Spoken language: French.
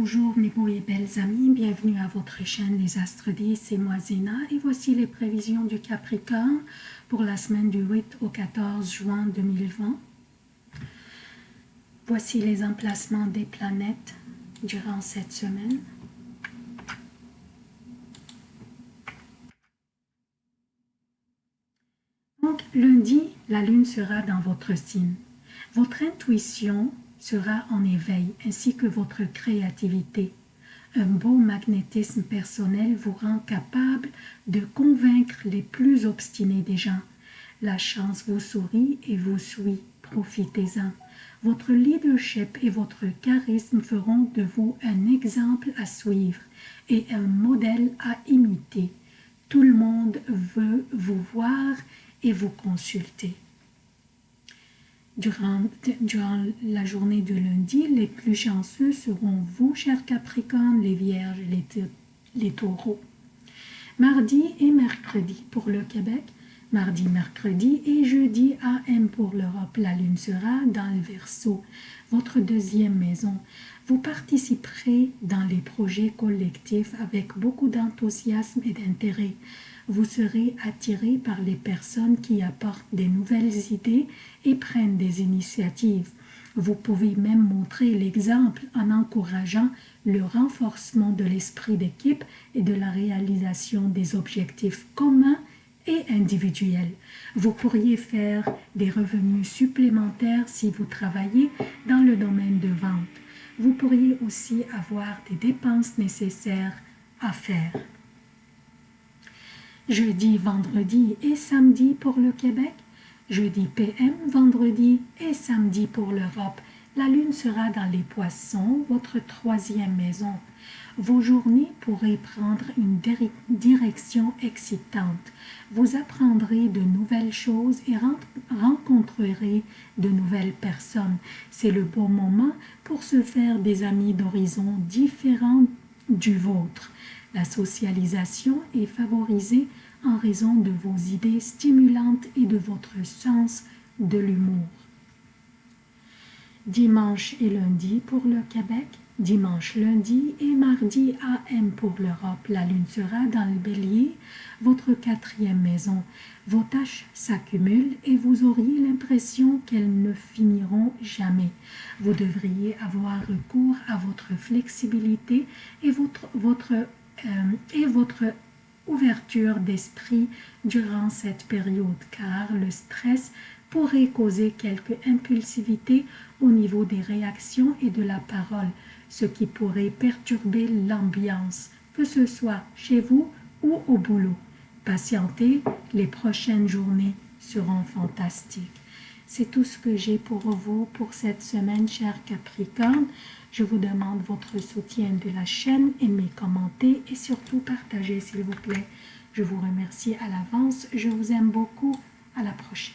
Bonjour mes beaux et belles amis, bienvenue à votre chaîne Les Astres 10, c'est moi Zéna et voici les prévisions du Capricorne pour la semaine du 8 au 14 juin 2020. Voici les emplacements des planètes durant cette semaine. Donc lundi, la lune sera dans votre signe. Votre intuition sera en éveil, ainsi que votre créativité. Un beau magnétisme personnel vous rend capable de convaincre les plus obstinés des gens. La chance vous sourit et vous suit, profitez-en. Votre leadership et votre charisme feront de vous un exemple à suivre et un modèle à imiter. Tout le monde veut vous voir et vous consulter. Durant, la journée de lundi, les plus chanceux seront vous, chers Capricornes, les Vierges, les, les Taureaux. Mardi et mercredi pour le Québec, mardi, mercredi et jeudi AM pour l'Europe. La Lune sera dans le Verseau, votre deuxième maison. Vous participerez dans les projets collectifs avec beaucoup d'enthousiasme et d'intérêt vous serez attiré par les personnes qui apportent des nouvelles idées et prennent des initiatives. Vous pouvez même montrer l'exemple en encourageant le renforcement de l'esprit d'équipe et de la réalisation des objectifs communs et individuels. Vous pourriez faire des revenus supplémentaires si vous travaillez dans le domaine de vente. Vous pourriez aussi avoir des dépenses nécessaires à faire jeudi, vendredi et samedi pour le Québec, jeudi PM, vendredi et samedi pour l'Europe. La lune sera dans les poissons, votre troisième maison. Vos journées pourraient prendre une direction excitante. Vous apprendrez de nouvelles choses et rencontrerez de nouvelles personnes. C'est le bon moment pour se faire des amis d'horizons différents du vôtre. La socialisation est favorisée en raison de vos idées stimulantes et de votre sens de l'humour. Dimanche et lundi pour le Québec, dimanche, lundi et mardi AM pour l'Europe. La lune sera dans le bélier, votre quatrième maison. Vos tâches s'accumulent et vous auriez l'impression qu'elles ne finiront jamais. Vous devriez avoir recours à votre flexibilité et votre, euh, et votre ouverture d'esprit durant cette période, car le stress pourrait causer quelque impulsivité au niveau des réactions et de la parole, ce qui pourrait perturber l'ambiance, que ce soit chez vous ou au boulot. Patientez, les prochaines journées seront fantastiques. C'est tout ce que j'ai pour vous pour cette semaine, chers Capricorne. Je vous demande votre soutien de la chaîne, aimez, commentez et surtout partagez s'il vous plaît. Je vous remercie à l'avance. Je vous aime beaucoup. À la prochaine.